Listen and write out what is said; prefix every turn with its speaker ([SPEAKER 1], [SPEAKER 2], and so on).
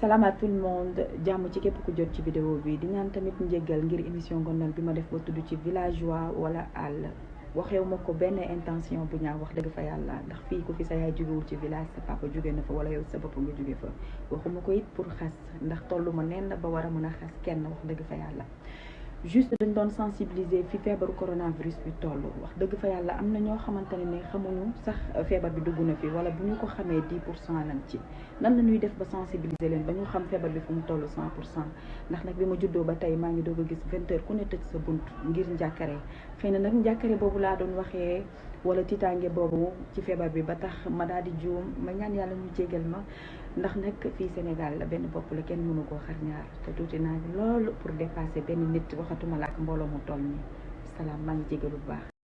[SPEAKER 1] salaam à tout le monde. Jàmm ci képp ku jot ci vidéo bi. Di ñaan tamit njéggal ngir émission ngondal bi ma def ba tudd ci villageois wala àll benn intention bu pour juste dañ doon sensibiliser fi coronavirus bi toll. Wax dëgg fa yàlla am na ñoo ne xamuñu sax feebar bi dugg na fi wala bu ñu ko xamee 10 pour cent lañ ci. Nan la ñuy def sensibiliser leen ba ñu xam feebar bi fu mu toll 100 pour cent? Ndax nag bi ma juddoo ba tey maa ngi doog a gis 20 heures ku ne tëj sa bunt ngir njàkkare. Xëy na wala tiitaange boobu ci feebar bi ba tax ma daal di juum ma ñaan yàlla ñu jégal ma ndax nag fii Sénégal benn bopp la kenn mënu koo xar ñaar tuuti naa loolu pour dépasser benn nit waxatuma la ak mbooloo mu toll nii salaam maa ngi baax.